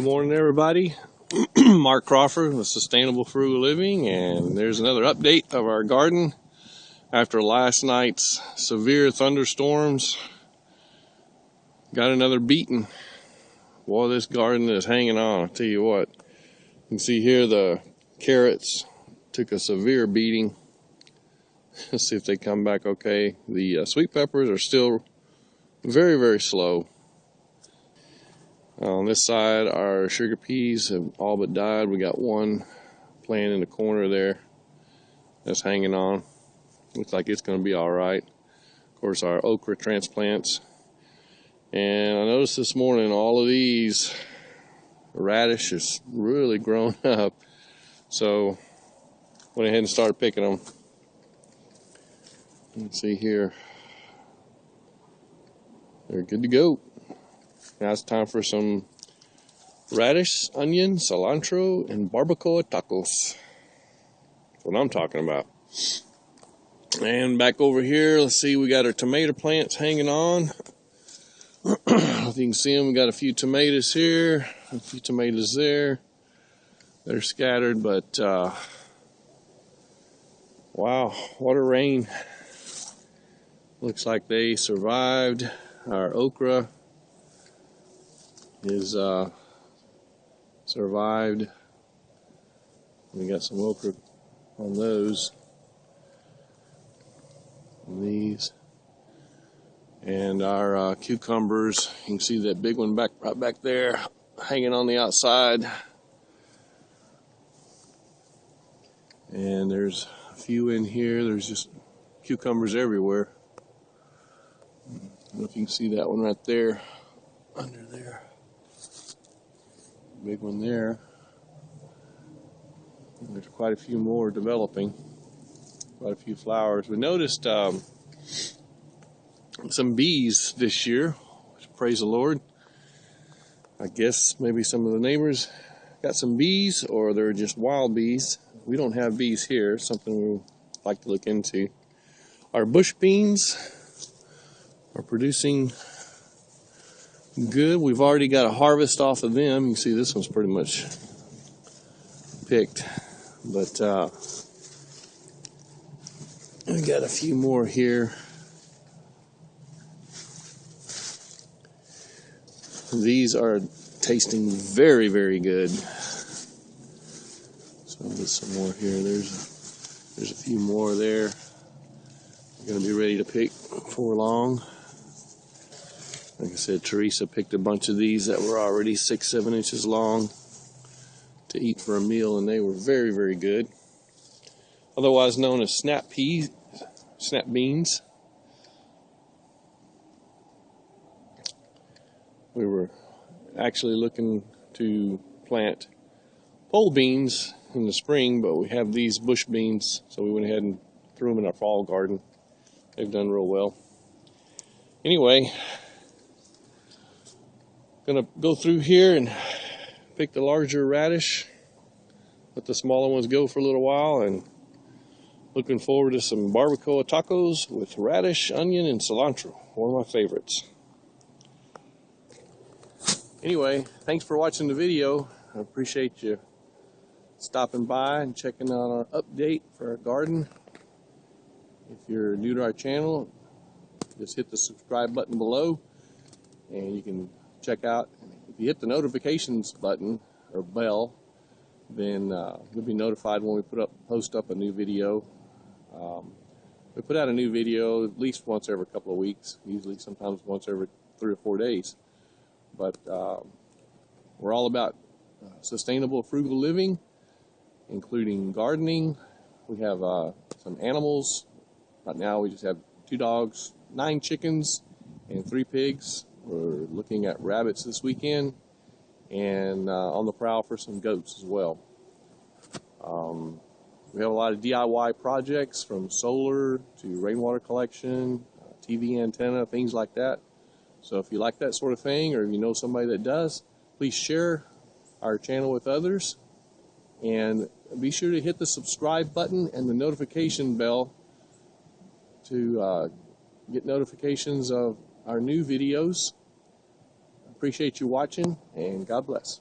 Good morning, everybody. Mark Crawford with Sustainable Frugal Living, and there's another update of our garden after last night's severe thunderstorms. Got another beating. Boy, this garden is hanging on. I'll tell you what. You can see here the carrots took a severe beating. Let's see if they come back okay. The uh, sweet peppers are still very, very slow. Uh, on this side, our sugar peas have all but died. We got one plant in the corner there that's hanging on. Looks like it's going to be all right. Of course, our okra transplants. And I noticed this morning all of these radish is really grown up. So went ahead and started picking them. Let's see here. They're good to go. Now it's time for some radish, onion, cilantro, and barbacoa tacos. That's what I'm talking about. And back over here, let's see, we got our tomato plants hanging on. if you can see them, we got a few tomatoes here, a few tomatoes there. They're scattered, but uh, wow, what a rain. Looks like they survived our okra is uh, survived. We got some okra on those. And these. And our uh, cucumbers, you can see that big one back right back there hanging on the outside. And there's a few in here. There's just cucumbers everywhere. I don't know if you can see that one right there under there big one there. There's quite a few more developing, quite a few flowers. We noticed um, some bees this year, praise the Lord. I guess maybe some of the neighbors got some bees or they're just wild bees. We don't have bees here, something we like to look into. Our bush beans are producing good. We've already got a harvest off of them. You can see this one's pretty much picked. But uh, we got a few more here. These are tasting very, very good. So there's some more here. There's a, there's a few more there. We're gonna be ready to pick before long. Like I said, Teresa picked a bunch of these that were already six, seven inches long to eat for a meal, and they were very, very good. Otherwise known as snap peas, snap beans. We were actually looking to plant pole beans in the spring, but we have these bush beans, so we went ahead and threw them in our fall garden. They've done real well. Anyway, Gonna go through here and pick the larger radish, let the smaller ones go for a little while, and looking forward to some barbacoa tacos with radish, onion, and cilantro. One of my favorites. Anyway, thanks for watching the video. I appreciate you stopping by and checking out our update for our garden. If you're new to our channel, just hit the subscribe button below and you can check out. If you hit the notifications button or bell, then uh, you'll be notified when we put up post up a new video. Um, we put out a new video at least once every couple of weeks, usually sometimes once every three or four days. But uh, we're all about uh, sustainable, frugal living, including gardening. We have uh, some animals. Right now, we just have two dogs, nine chickens, and three pigs. We're looking at rabbits this weekend and uh, on the prowl for some goats as well. Um, we have a lot of DIY projects from solar to rainwater collection, uh, TV antenna, things like that. So if you like that sort of thing or if you know somebody that does, please share our channel with others and be sure to hit the subscribe button and the notification bell to uh, get notifications of our new videos. Appreciate you watching and God bless.